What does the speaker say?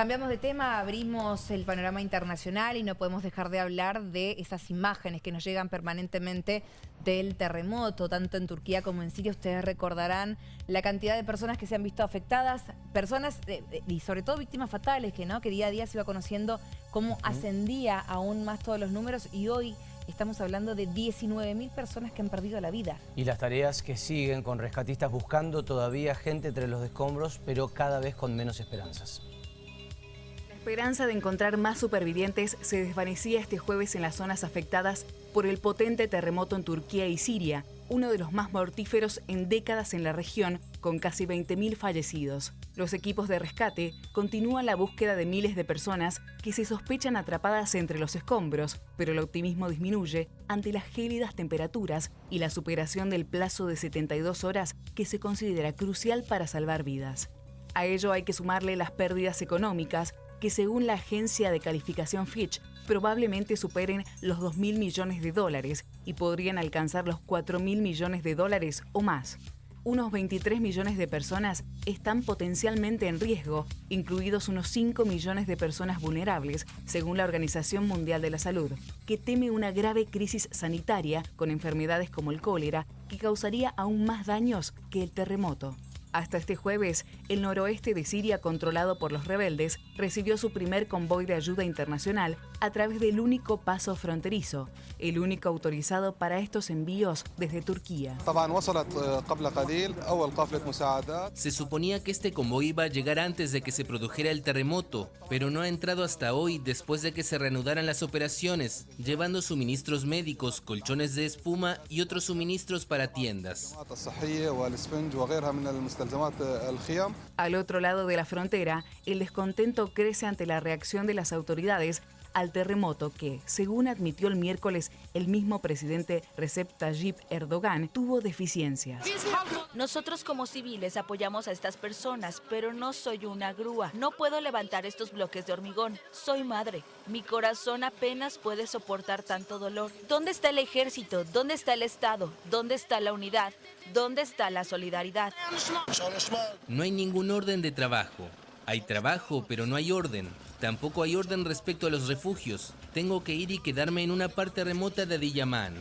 Cambiamos de tema, abrimos el panorama internacional y no podemos dejar de hablar de esas imágenes que nos llegan permanentemente del terremoto, tanto en Turquía como en Siria. Ustedes recordarán la cantidad de personas que se han visto afectadas, personas eh, eh, y sobre todo víctimas fatales, que, ¿no? que día a día se iba conociendo cómo ascendía aún más todos los números y hoy estamos hablando de 19.000 personas que han perdido la vida. Y las tareas que siguen con rescatistas buscando todavía gente entre los escombros, pero cada vez con menos esperanzas. Esperanza de encontrar más supervivientes se desvanecía este jueves en las zonas afectadas por el potente terremoto en Turquía y Siria, uno de los más mortíferos en décadas en la región, con casi 20.000 fallecidos. Los equipos de rescate continúan la búsqueda de miles de personas que se sospechan atrapadas entre los escombros, pero el optimismo disminuye ante las gélidas temperaturas y la superación del plazo de 72 horas que se considera crucial para salvar vidas. A ello hay que sumarle las pérdidas económicas que según la agencia de calificación Fitch probablemente superen los 2.000 millones de dólares y podrían alcanzar los 4.000 millones de dólares o más. Unos 23 millones de personas están potencialmente en riesgo, incluidos unos 5 millones de personas vulnerables, según la Organización Mundial de la Salud, que teme una grave crisis sanitaria con enfermedades como el cólera que causaría aún más daños que el terremoto. Hasta este jueves, el noroeste de Siria, controlado por los rebeldes, recibió su primer convoy de ayuda internacional a través del único paso fronterizo, el único autorizado para estos envíos desde Turquía. Se suponía que este convoy iba a llegar antes de que se produjera el terremoto, pero no ha entrado hasta hoy después de que se reanudaran las operaciones, llevando suministros médicos, colchones de espuma y otros suministros para tiendas. Al otro lado de la frontera, el descontento crece ante la reacción de las autoridades al terremoto que, según admitió el miércoles el mismo presidente Recep Tayyip Erdogan, tuvo deficiencias. Nosotros como civiles apoyamos a estas personas, pero no soy una grúa. No puedo levantar estos bloques de hormigón. Soy madre. Mi corazón apenas puede soportar tanto dolor. ¿Dónde está el ejército? ¿Dónde está el Estado? ¿Dónde está la unidad? ¿Dónde está la solidaridad? No hay ningún orden de trabajo. Hay trabajo, pero no hay orden. Tampoco hay orden respecto a los refugios. Tengo que ir y quedarme en una parte remota de Diyaman.